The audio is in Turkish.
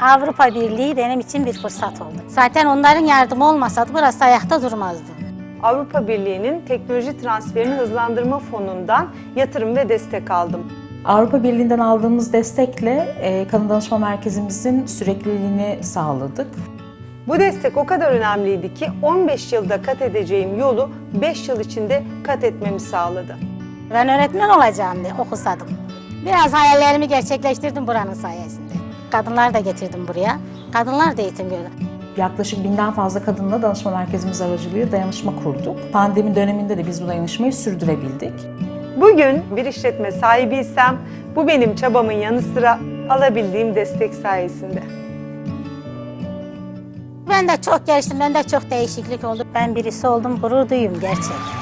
Avrupa Birliği benim için bir fırsat oldu. Zaten onların yardımı olmasaydı burası ayakta durmazdı. Avrupa Birliği'nin teknoloji transferini hızlandırma fonundan yatırım ve destek aldım. Avrupa Birliği'nden aldığımız destekle e, kadın danışma merkezimizin sürekliliğini sağladık. Bu destek o kadar önemliydi ki 15 yılda kat edeceğim yolu 5 yıl içinde kat etmemi sağladı. Ben öğretmen olacağım diye okusadım. Biraz hayallerimi gerçekleştirdim buranın sayesinde. Kadınlar da getirdim buraya. Kadınlar da eğitim gördü. Yaklaşık binden fazla kadınla danışma merkezimiz aracılığıyla dayanışma kurduk. Pandemi döneminde de biz bu dayanışmayı sürdürebildik. Bugün bir işletme sahibiysem bu benim çabamın yanı sıra alabildiğim destek sayesinde. Ben de çok geliştim, ben de çok değişiklik oldu. Ben birisi oldum, gurur duyuyorum gerçek.